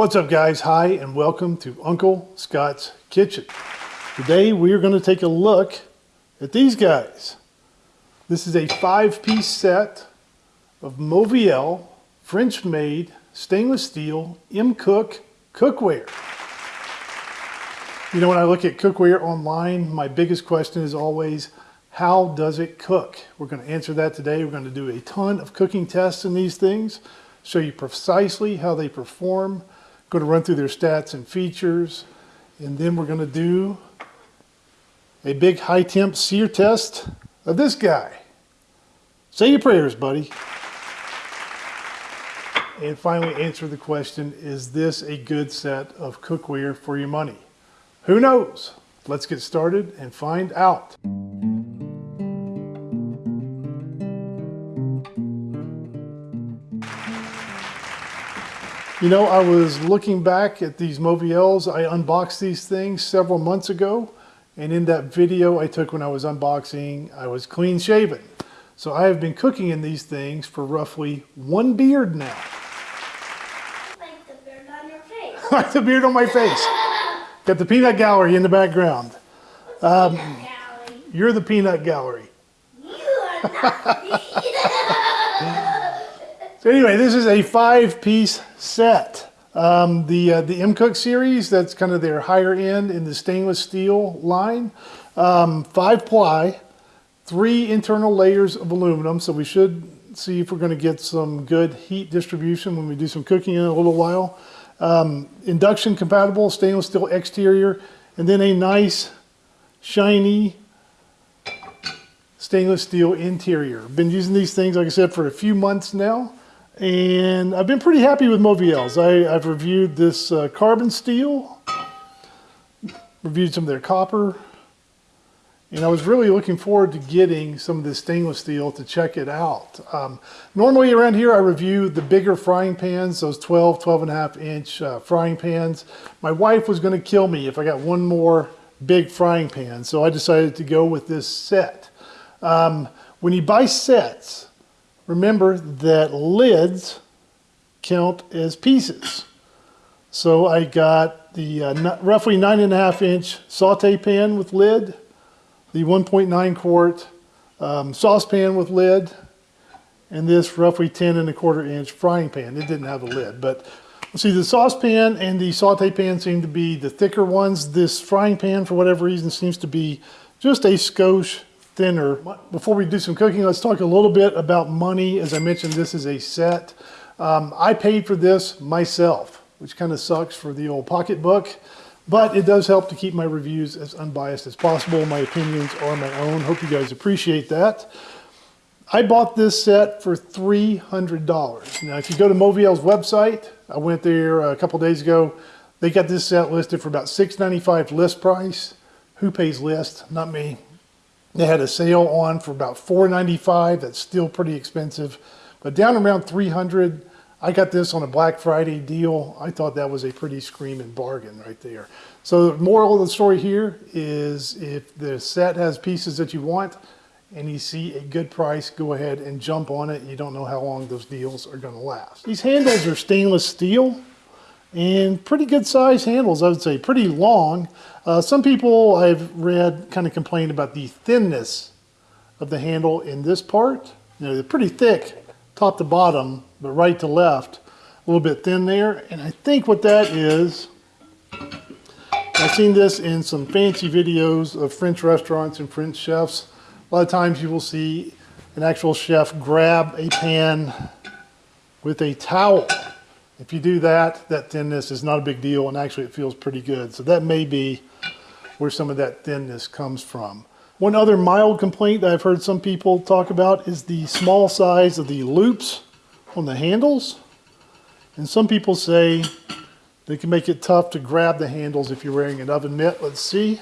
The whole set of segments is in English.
What's up guys? Hi and welcome to Uncle Scott's Kitchen. Today we are going to take a look at these guys. This is a five-piece set of Mauviel French-made stainless steel M'Cook cookware. You know, when I look at cookware online, my biggest question is always, how does it cook? We're going to answer that today. We're going to do a ton of cooking tests in these things, show you precisely how they perform, going to run through their stats and features, and then we're going to do a big high temp sear test of this guy. Say your prayers, buddy. And finally answer the question, is this a good set of cookware for your money? Who knows? Let's get started and find out. You know, I was looking back at these Mauviels. I unboxed these things several months ago. And in that video I took when I was unboxing, I was clean shaven. So I have been cooking in these things for roughly one beard now. Like the beard on your face. like the beard on my face. Got the peanut gallery in the background. Um, Gallery. you're the peanut gallery. You are not. So anyway, this is a five-piece set. Um, the uh, the M'Cook series, that's kind of their higher end in the stainless steel line. Um, five ply, three internal layers of aluminum. So we should see if we're going to get some good heat distribution when we do some cooking in a little while. Um, induction compatible stainless steel exterior, and then a nice shiny stainless steel interior. Been using these things, like I said, for a few months now. And I've been pretty happy with Mauviels. I, I've reviewed this uh, carbon steel, reviewed some of their copper, and I was really looking forward to getting some of this stainless steel to check it out. Um, normally around here I review the bigger frying pans, those 12, 12 and a half inch uh, frying pans. My wife was gonna kill me if I got one more big frying pan, so I decided to go with this set. Um, when you buy sets, remember that lids count as pieces. So I got the uh, roughly nine and a half inch saute pan with lid, the 1.9 quart um, saucepan with lid, and this roughly 10 and a quarter inch frying pan. It didn't have a lid, but see the saucepan and the saute pan seem to be the thicker ones. This frying pan, for whatever reason, seems to be just a skosh thinner. Before we do some cooking, let's talk a little bit about money. As I mentioned, this is a set. Um, I paid for this myself, which kind of sucks for the old pocketbook, but it does help to keep my reviews as unbiased as possible. My opinions are my own. Hope you guys appreciate that. I bought this set for $300. Now, if you go to Mauviel's website, I went there a couple days ago, they got this set listed for about $6.95 list price. Who pays list? Not me. They had a sale on for about $4.95. That's still pretty expensive, but down around 300. I got this on a Black Friday deal. I thought that was a pretty screaming bargain right there. So the moral of the story here is if the set has pieces that you want and you see a good price, go ahead and jump on it. You don't know how long those deals are gonna last. These handles are stainless steel and pretty good size handles, I would say, pretty long. Uh, some people I've read kind of complain about the thinness of the handle in this part. You know, they're pretty thick top to bottom, but right to left, a little bit thin there. And I think what that is, I've seen this in some fancy videos of French restaurants and French chefs. A lot of times you will see an actual chef grab a pan with a towel if you do that, that thinness is not a big deal and actually it feels pretty good. So that may be where some of that thinness comes from. One other mild complaint that I've heard some people talk about is the small size of the loops on the handles. And some people say they can make it tough to grab the handles if you're wearing an oven mitt. Let's see.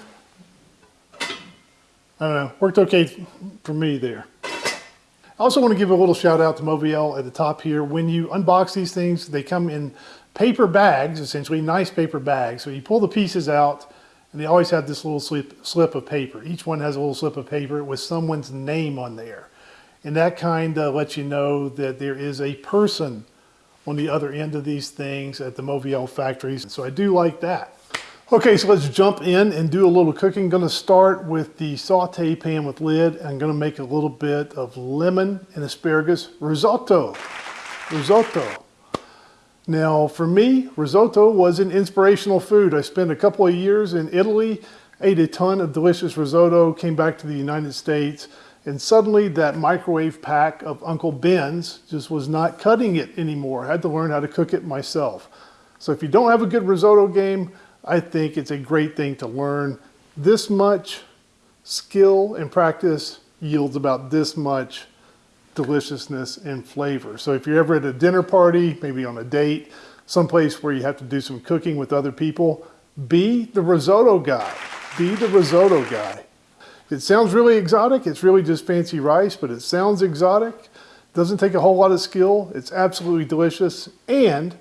I don't know, worked okay for me there. I also want to give a little shout out to Mauviel at the top here. When you unbox these things, they come in paper bags, essentially nice paper bags. So you pull the pieces out and they always have this little slip, slip of paper. Each one has a little slip of paper with someone's name on there. And that kind of lets you know that there is a person on the other end of these things at the Mauviel factories. So I do like that. Okay, so let's jump in and do a little cooking. Gonna start with the saute pan with lid. I'm gonna make a little bit of lemon and asparagus risotto. Risotto. Now, for me, risotto was an inspirational food. I spent a couple of years in Italy, ate a ton of delicious risotto, came back to the United States, and suddenly that microwave pack of Uncle Ben's just was not cutting it anymore. I had to learn how to cook it myself. So if you don't have a good risotto game, I think it's a great thing to learn. This much skill and practice yields about this much deliciousness and flavor. So if you're ever at a dinner party, maybe on a date, someplace where you have to do some cooking with other people, be the risotto guy. Be the risotto guy. It sounds really exotic. It's really just fancy rice, but it sounds exotic. Doesn't take a whole lot of skill. It's absolutely delicious. And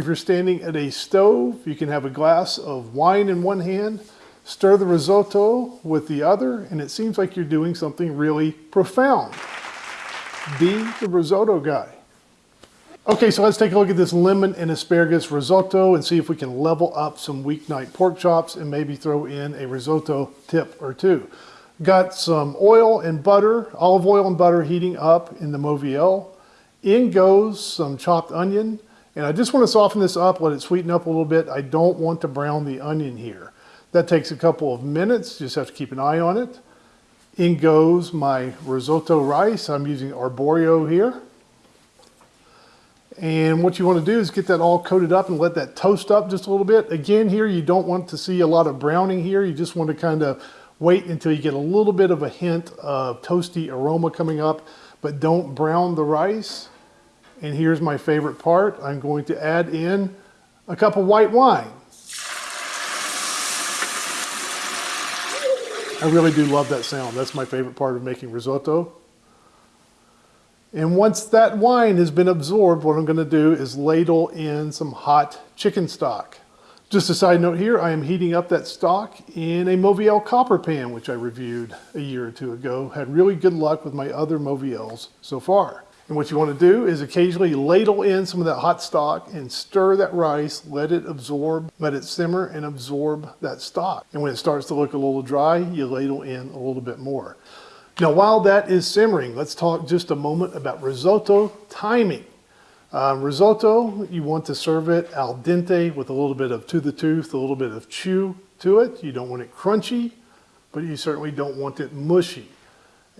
if you're standing at a stove, you can have a glass of wine in one hand, stir the risotto with the other, and it seems like you're doing something really profound. Be the risotto guy. Okay, so let's take a look at this lemon and asparagus risotto and see if we can level up some weeknight pork chops and maybe throw in a risotto tip or two. Got some oil and butter, olive oil and butter heating up in the Mauviel. In goes some chopped onion, and I just want to soften this up, let it sweeten up a little bit. I don't want to brown the onion here. That takes a couple of minutes, you just have to keep an eye on it. In goes my risotto rice. I'm using arborio here. And what you want to do is get that all coated up and let that toast up just a little bit. Again, here you don't want to see a lot of browning here. You just want to kind of wait until you get a little bit of a hint of toasty aroma coming up, but don't brown the rice. And here's my favorite part. I'm going to add in a cup of white wine. I really do love that sound. That's my favorite part of making risotto. And once that wine has been absorbed, what I'm gonna do is ladle in some hot chicken stock. Just a side note here, I am heating up that stock in a Mauviel copper pan, which I reviewed a year or two ago. Had really good luck with my other Mauviels so far. And what you want to do is occasionally ladle in some of that hot stock and stir that rice, let it absorb, let it simmer and absorb that stock. And when it starts to look a little dry, you ladle in a little bit more. Now, while that is simmering, let's talk just a moment about risotto timing. Um, risotto, you want to serve it al dente with a little bit of to the tooth, a little bit of chew to it. You don't want it crunchy, but you certainly don't want it mushy.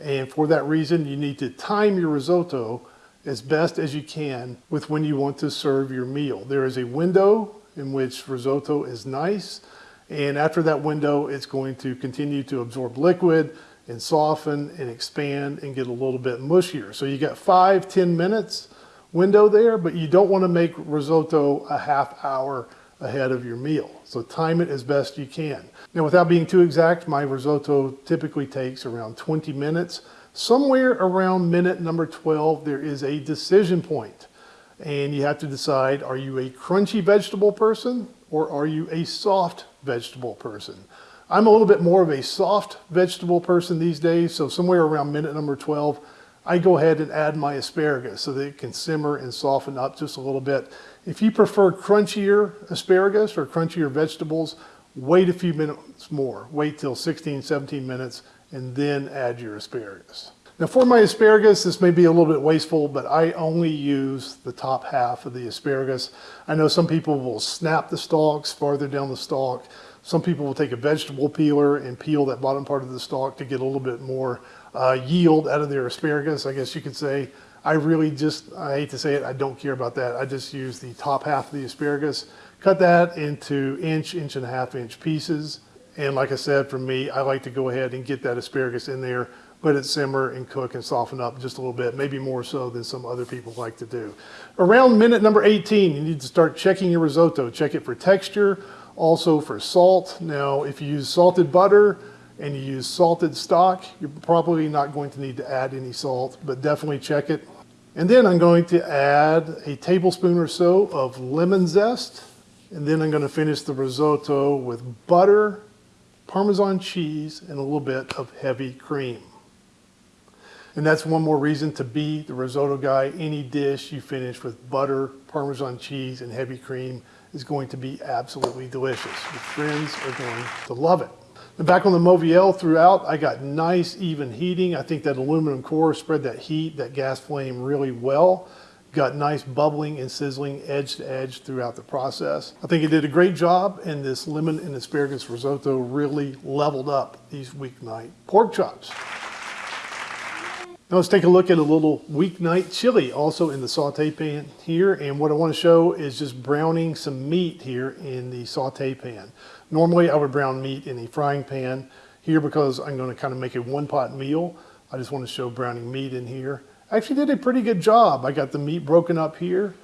And for that reason, you need to time your risotto as best as you can with when you want to serve your meal. There is a window in which risotto is nice. And after that window, it's going to continue to absorb liquid and soften and expand and get a little bit mushier. So you got five, 10 minutes window there, but you don't want to make risotto a half hour ahead of your meal. So time it as best you can. Now without being too exact, my risotto typically takes around 20 minutes. Somewhere around minute number 12, there is a decision. And you have to decide, are you a crunchy vegetable person or are you a soft vegetable person? I'm a little bit more of a soft vegetable person these days, so somewhere around minute number 12, I go ahead and add my asparagus so that it can simmer and soften up just a little bit. If you prefer crunchier asparagus or crunchier vegetables, wait a few minutes more. Wait till 16, 17 minutes and then add your asparagus. Now for my asparagus, this may be a little bit wasteful, but I only use the top half of the asparagus. I know some people will snap the stalks farther down the stalk. Some people will take a vegetable peeler and peel that bottom part of the stalk to get a little bit more uh, yield out of their asparagus, I guess you could say. I really just, I hate to say it, I don't care about that. I just use the top half of the asparagus, cut that into inch, inch and a half inch pieces. And like I said, for me, I like to go ahead and get that asparagus in there, let it simmer and cook and soften up just a little bit, maybe more so than some other people like to do. Around minute number 18, you need to start checking your risotto. Check it for texture, also for salt. Now, if you use salted butter, and you use salted stock, you're probably not going to need to add any salt, but definitely check it. And then I'm going to add a tablespoon or so of lemon zest. And then I'm going to finish the risotto with butter, Parmesan cheese, and a little bit of heavy cream. And that's one more reason to be the risotto guy. Any dish you finish with butter, Parmesan cheese, and heavy cream is going to be absolutely delicious. Your friends are going to love it. Back on the Mauviel throughout, I got nice even heating. I think that aluminum core spread that heat, that gas flame really well. Got nice bubbling and sizzling edge to edge throughout the process. I think it did a great job and this lemon and asparagus risotto really leveled up these weeknight pork chops. Now let's take a look at a little weeknight chili also in the saute pan here. And what I want to show is just browning some meat here in the saute pan. Normally I would brown meat in a frying pan. Here because I'm going to kind of make a one pot meal, I just want to show browning meat in here. I actually did a pretty good job. I got the meat broken up here.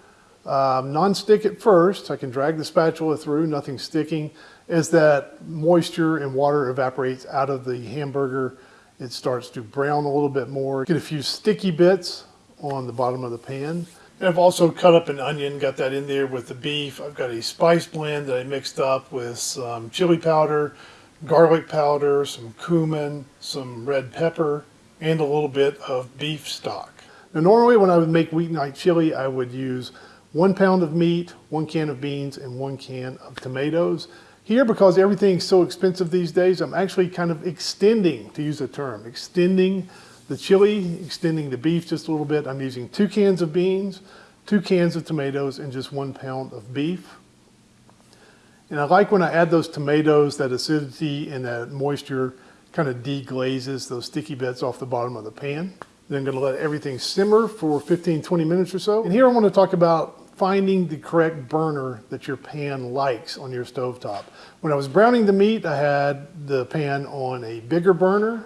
Um, non-stick at first. I can drag the spatula through, nothing sticking. As that moisture and water evaporates out of the hamburger, it starts to brown a little bit more. Get a few sticky bits on the bottom of the pan. And I've also cut up an onion, got that in there with the beef. I've got a spice blend that I mixed up with some chili powder, garlic powder, some cumin, some red pepper, and a little bit of beef stock. Now normally when I would make weeknight chili, I would use one pound of meat, one can of beans, and one can of tomatoes. Here, because everything's so expensive these days, I'm actually kind of extending, to use a term, extending the chili, extending the beef just a little bit. I'm using two cans of beans, two cans of tomatoes, and just one pound of beef. And I like when I add those tomatoes, that acidity and that moisture kind of deglazes those sticky bits off the bottom of the pan. Then I'm gonna let everything simmer for 15, 20 minutes or so. And here I wanna talk about finding the correct burner that your pan likes on your stovetop. When I was browning the meat, I had the pan on a bigger burner.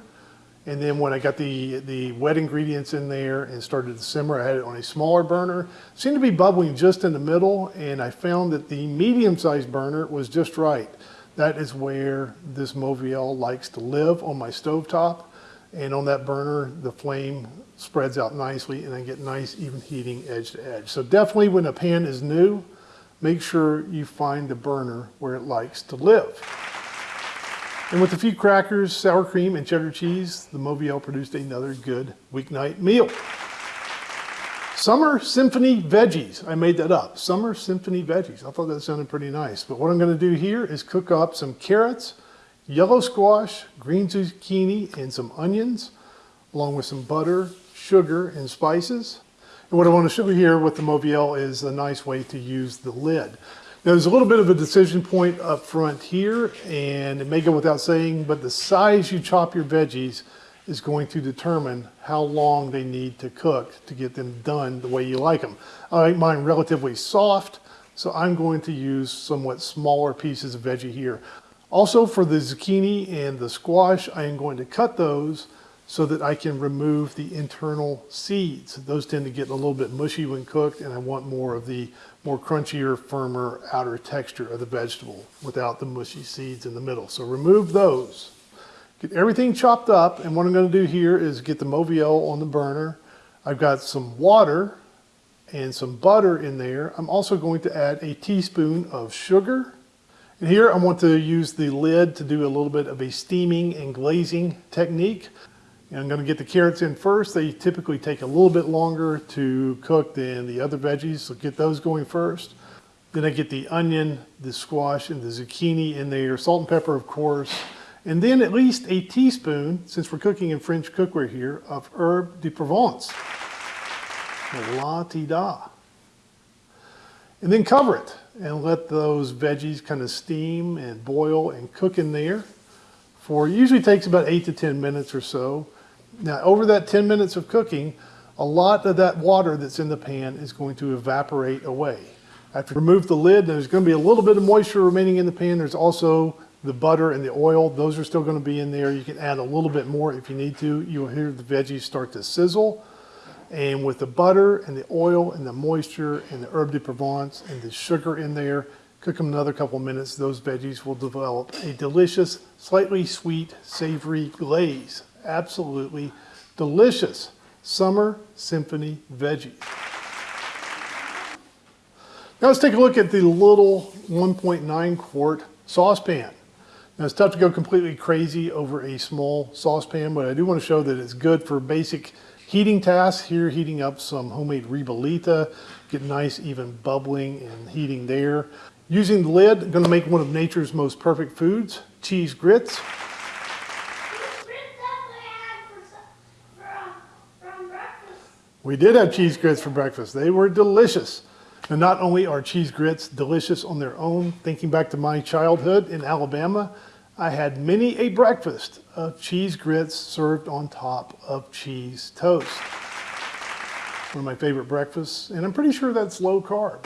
And then when I got the, the wet ingredients in there and started to simmer, I had it on a smaller burner. It seemed to be bubbling just in the middle, and I found that the medium-sized burner was just right. That is where this Mauviel likes to live on my stovetop. And on that burner, the flame spreads out nicely and I get nice even heating edge to edge. So definitely when a pan is new, make sure you find the burner where it likes to live. And with a few crackers, sour cream, and cheddar cheese, the Mauviel produced another good weeknight meal. Summer Symphony Veggies. I made that up. Summer Symphony Veggies. I thought that sounded pretty nice. But what I'm going to do here is cook up some carrots, yellow squash, green zucchini, and some onions, along with some butter, sugar, and spices. And what I want to show you here with the Mauviel is a nice way to use the lid. Now there's a little bit of a decision point up front here, and it may go without saying, but the size you chop your veggies is going to determine how long they need to cook to get them done the way you like them. I like mine relatively soft, so I'm going to use somewhat smaller pieces of veggie here. Also for the zucchini and the squash, I am going to cut those so that I can remove the internal seeds. Those tend to get a little bit mushy when cooked and I want more of the more crunchier, firmer outer texture of the vegetable without the mushy seeds in the middle. So remove those. Get everything chopped up and what I'm going to do here is get the Mauviel on the burner. I've got some water and some butter in there. I'm also going to add a teaspoon of sugar and here I want to use the lid to do a little bit of a steaming and glazing technique. And I'm going to get the carrots in first. They typically take a little bit longer to cook than the other veggies, so get those going first. Then I get the onion, the squash, and the zucchini in there, salt and pepper, of course. And then at least a teaspoon, since we're cooking in French cookware here, of herb de Provence. La ti da. And then cover it and let those veggies kind of steam and boil and cook in there for usually takes about eight to 10 minutes or so. Now over that 10 minutes of cooking, a lot of that water that's in the pan is going to evaporate away. After you remove the lid, there's going to be a little bit of moisture remaining in the pan. There's also the butter and the oil. Those are still going to be in there. You can add a little bit more if you need to. You'll hear the veggies start to sizzle. And with the butter and the oil and the moisture and the herb de Provence and the sugar in there, cook them another couple minutes. Those veggies will develop a delicious, slightly sweet, savory glaze. Absolutely delicious summer symphony veggies. Now let's take a look at the little 1.9 quart saucepan. Now it's tough to go completely crazy over a small saucepan, but I do want to show that it's good for basic heating task here, heating up some homemade ribollita, get nice even bubbling and heating there. Using the lid, I'm gonna make one of nature's most perfect foods, cheese grits. We did have cheese grits for breakfast. They were delicious. And not only are cheese grits delicious on their own, thinking back to my childhood in Alabama, I had many a breakfast of cheese grits served on top of cheese toast. One of my favorite breakfasts, and I'm pretty sure that's low carb.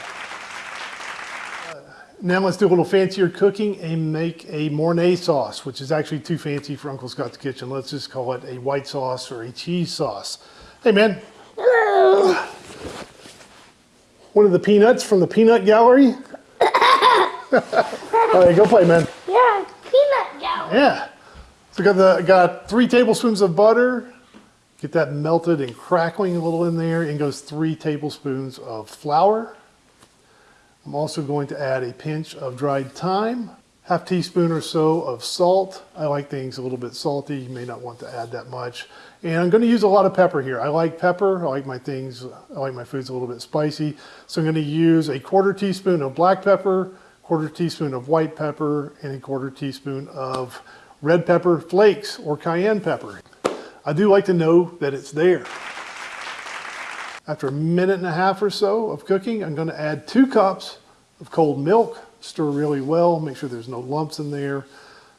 Uh, Now let's do a little fancier cooking and make a Mornay sauce, which is actually too fancy for Uncle Scott's Kitchen. Let's just call it a white sauce or a cheese sauce. Hey man, one of the peanuts from the peanut gallery. All right, go play, man. Yeah. So got the got three tablespoons of butter. Get that melted and crackling a little in there. In goes three tablespoons of flour. I'm also going to add a pinch of dried thyme, half teaspoon or so of salt. I like things a little bit salty. You may not want to add that much. And I'm going to use a lot of pepper here. I like pepper. I like my things. I like my foods a little bit spicy. So I'm going to use a quarter teaspoon of black pepper, quarter teaspoon of white pepper, and a quarter teaspoon of red pepper flakes or cayenne pepper. I do like to know that it's there. After a minute and a half or so of cooking, I'm going to add two cups of cold milk. Stir really well, make sure there's no lumps in there.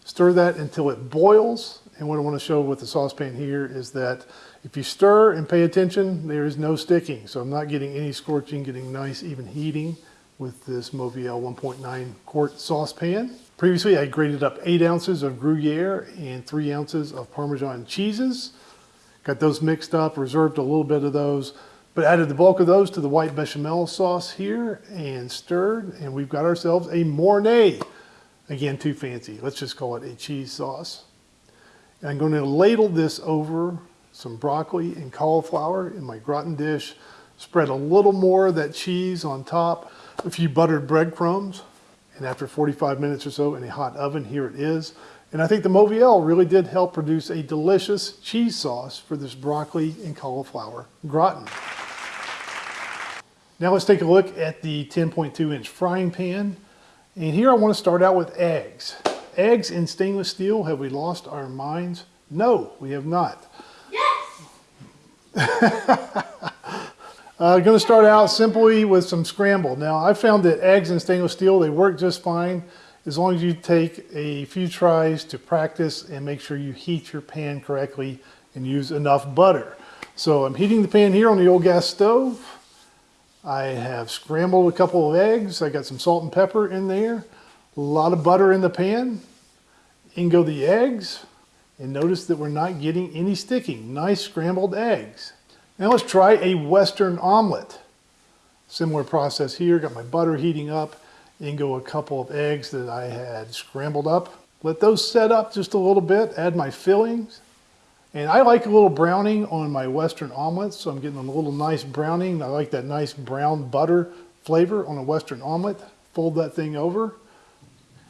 Stir that until it boils. And what I want to show with the saucepan here is that if you stir and pay attention, there is no sticking. So I'm not getting any scorching, getting nice even heating with this Mauviel 1.9 quart saucepan. Previously, I grated up eight ounces of Gruyere and three ounces of Parmesan cheeses. Got those mixed up, reserved a little bit of those, but added the bulk of those to the white bechamel sauce here and stirred, and we've got ourselves a Mornay. Again, too fancy. Let's just call it a cheese sauce. And I'm going to ladle this over some broccoli and cauliflower in my gratin dish. Spread a little more of that cheese on top, a few buttered breadcrumbs, and after 45 minutes or so in a hot oven, here it is. And I think the Mauviel really did help produce a delicious cheese sauce for this broccoli and cauliflower gratin. Now let's take a look at the 10.2 inch frying pan. And here I want to start out with eggs. Eggs in stainless steel, have we lost our minds? No, we have not. Yes. Uh, I'm going to start out simply with some scramble. Now, I found that eggs in stainless steel, they work just fine as long as you take a few tries to practice and make sure you heat your pan correctly and use enough butter. So I'm heating the pan here on the old gas stove. I have scrambled a couple of eggs. I got some salt and pepper in there. A lot of butter in the pan. In go the eggs. And notice that we're not getting any sticking. Nice scrambled eggs. Now let's try a Western omelet. Similar process here, got my butter heating up, in go a couple of eggs that I had scrambled up. Let those set up just a little bit, add my fillings. And I like a little browning on my Western omelets, so I'm getting a little nice browning. I like that nice brown butter flavor on a Western omelet. Fold that thing over.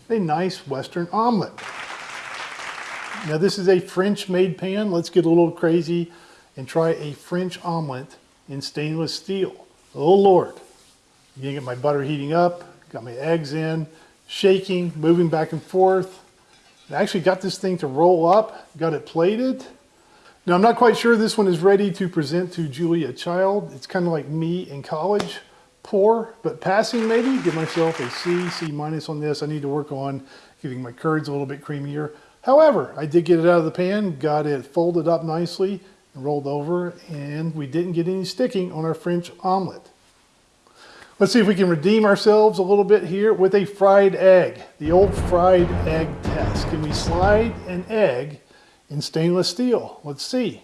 A nice Western omelet. Now this is a French made pan. Let's get a little crazy and try a French omelet in stainless steel. Oh Lord. You get my butter heating up, got my eggs in, shaking, moving back and forth. I actually got this thing to roll up, got it plated. Now I'm not quite sure this one is ready to present to Julia Child. It's kind of like me in college, poor, but passing maybe. Give myself a C, C minus on this. I need to work on getting my curds a little bit creamier. However, I did get it out of the pan, got it folded up nicely and rolled over, and we didn't get any sticking on our French omelet. Let's see if we can redeem ourselves a little bit here with a fried egg, the old fried egg test. Can we slide an egg in stainless steel? Let's see.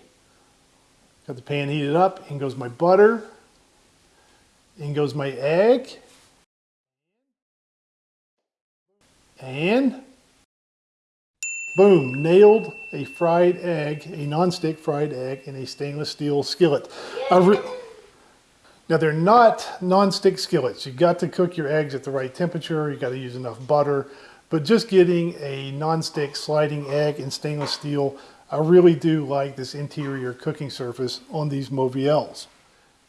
Got the pan heated up, in goes my butter, in goes my egg, and boom, nailed a fried egg, a non-stick fried egg in a stainless steel skillet. Now they're not non-stick skillets. You've got to cook your eggs at the right temperature. You've got to use enough butter. But just getting a non-stick sliding egg in stainless steel, I really do like this interior cooking surface on these Mauviels.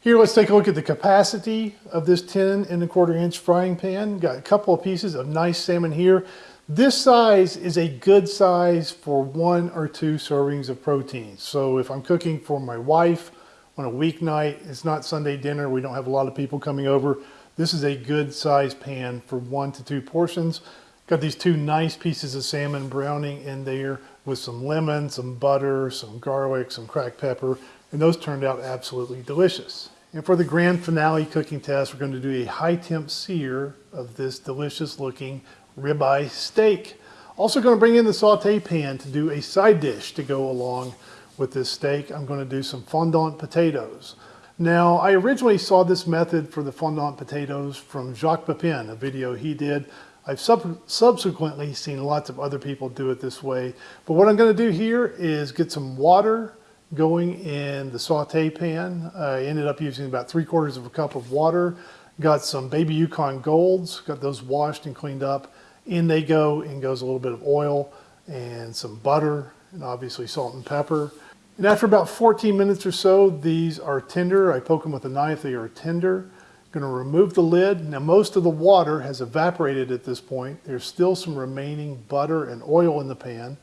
Here, let's take a look at the capacity of this 10 and a quarter inch frying pan. Got a couple of pieces of nice salmon here. This size is a good size for one or two servings of protein. So if I'm cooking for my wife on a weeknight, it's not Sunday dinner, we don't have a lot of people coming over, this is a good size pan for one to two portions. Got these two nice pieces of salmon browning in there with some lemon, some butter, some garlic, some cracked pepper, and those turned out absolutely delicious. And for the grand finale cooking test, we're going to do a high temp sear of this delicious looking ribeye steak. Also going to bring in the saute pan to do a side dish to go along with this steak. I'm going to do some fondant potatoes. Now, I originally saw this method for the fondant potatoes from Jacques Pepin, a video he did. I've sub subsequently seen lots of other people do it this way. But what I'm going to do here is get some water going in the saute pan. I ended up using about three quarters of a cup of water. Got some baby Yukon Golds, got those washed and cleaned up. In they go, in goes a little bit of oil and some butter and obviously salt and pepper. And after about 14 minutes or so, these are tender. I poke them with a knife, they are tender. Gonna remove the lid. Now most of the water has evaporated at this point. There's still some remaining butter and oil in the pan.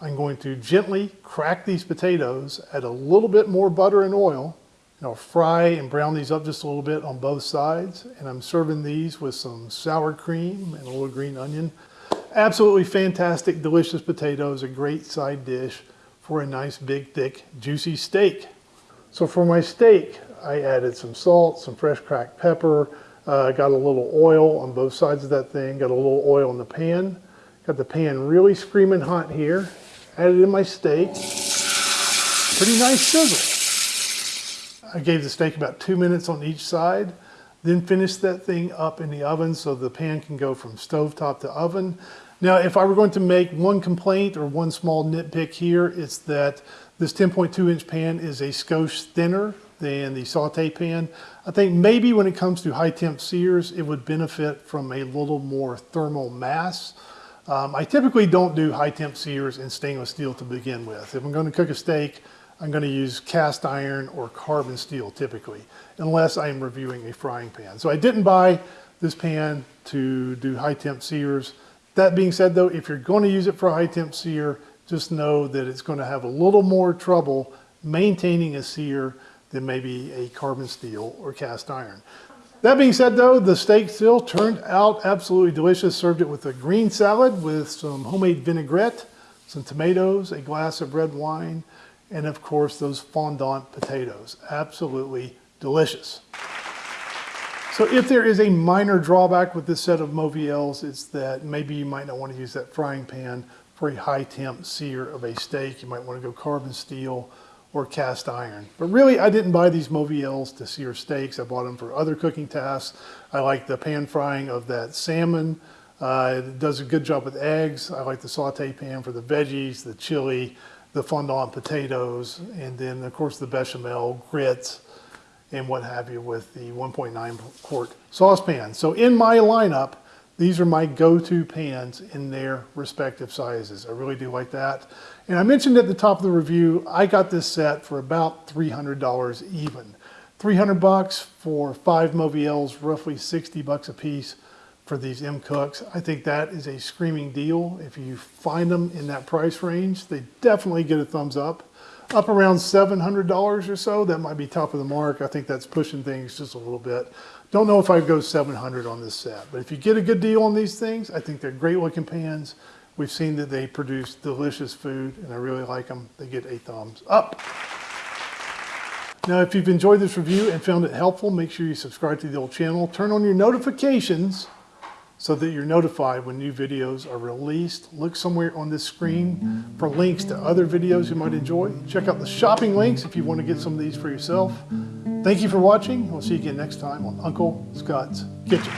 I'm going to gently crack these potatoes, add a little bit more butter and oil, I'll fry and brown these up just a little bit on both sides. And I'm serving these with some sour cream and a little green onion. Absolutely fantastic, delicious potatoes, a great side dish for a nice big thick juicy steak. So for my steak, I added some salt, some fresh cracked pepper, uh, got a little oil on both sides of that thing, got a little oil in the pan, got the pan really screaming hot here, added in my steak, pretty nice sizzle. I gave the steak about two minutes on each side, then finished that thing up in the oven so the pan can go from stovetop to oven. Now, if I were going to make one complaint or one small nitpick here, it's that this 10.2 inch pan is a skosh thinner than the saute pan. I think maybe when it comes to high temp sears, it would benefit from a little more thermal mass. Um, I typically don't do high temp sears in stainless steel to begin with. If I'm going to cook a steak, I'm going to use cast iron or carbon steel typically, unless I'm reviewing a frying pan. So I didn't buy this pan to do high temp sears. That being said though, if you're going to use it for a high temp sear, just know that it's going to have a little more trouble maintaining a sear than maybe a carbon steel or cast iron. That being said though, the steak still turned out absolutely delicious. Served it with a green salad with some homemade vinaigrette, some tomatoes, a glass of red wine, and of course those fondant potatoes. Absolutely delicious. So if there is a minor drawback with this set of Mauviels, it's that maybe you might not want to use that frying pan for a high temp sear of a steak. You might want to go carbon steel or cast iron. But really, I didn't buy these Mauviels to sear steaks. I bought them for other cooking tasks. I like the pan frying of that salmon. Uh, it does a good job with eggs. I like the saute pan for the veggies, the chili, the fondant potatoes, and then of course the bechamel, grits, and what have you with the 1.9 quart saucepan. So in my lineup, these are my go-to pans in their respective sizes. I really do like that. And I mentioned at the top of the review, I got this set for about $300 even. 300 bucks for five Mauviels, roughly 60 bucks a piece for these M'Cooks. I think that is a screaming deal. If you find them in that price range, they definitely get a thumbs up up around $700 or so. That might be top of the mark. I think that's pushing things just a little bit. Don't know if I'd go 700 on this set, but if you get a good deal on these things, I think they're great looking pans. We've seen that they produce delicious food and I really like them. They get a thumbs up. Now, if you've enjoyed this review and found it helpful, make sure you subscribe to the old channel, turn on your notifications so that you're notified when new videos are released. Look somewhere on this screen for links to other videos you might enjoy. Check out the shopping links if you want to get some of these for yourself. Thank you for watching. We'll see you again next time on Uncle Scott's Kitchen.